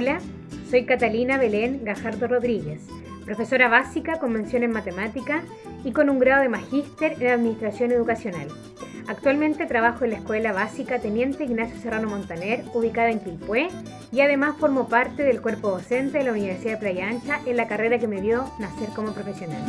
Hola, soy Catalina Belén Gajardo Rodríguez, profesora básica con mención en matemática y con un grado de magíster en administración educacional. Actualmente trabajo en la Escuela Básica Teniente Ignacio Serrano Montaner, ubicada en Quilpué, y además formo parte del cuerpo docente de la Universidad de Playa Ancha en la carrera que me dio nacer como profesional.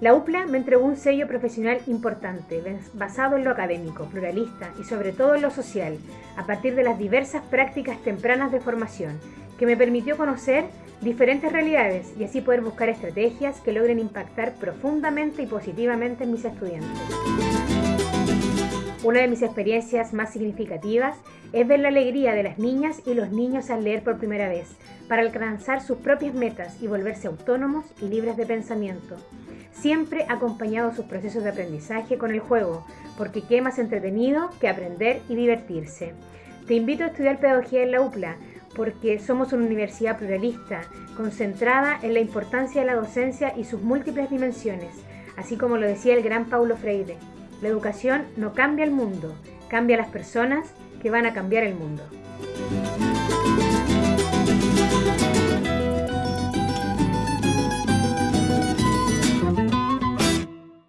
La UPLA me entregó un sello profesional importante, basado en lo académico, pluralista y sobre todo en lo social, a partir de las diversas prácticas tempranas de formación, que me permitió conocer diferentes realidades y así poder buscar estrategias que logren impactar profundamente y positivamente en mis estudiantes. Una de mis experiencias más significativas es ver la alegría de las niñas y los niños al leer por primera vez, para alcanzar sus propias metas y volverse autónomos y libres de pensamiento siempre acompañado sus procesos de aprendizaje con el juego, porque qué más entretenido que aprender y divertirse. Te invito a estudiar pedagogía en la UPLA, porque somos una universidad pluralista, concentrada en la importancia de la docencia y sus múltiples dimensiones, así como lo decía el gran Paulo Freire. La educación no cambia el mundo, cambia las personas que van a cambiar el mundo.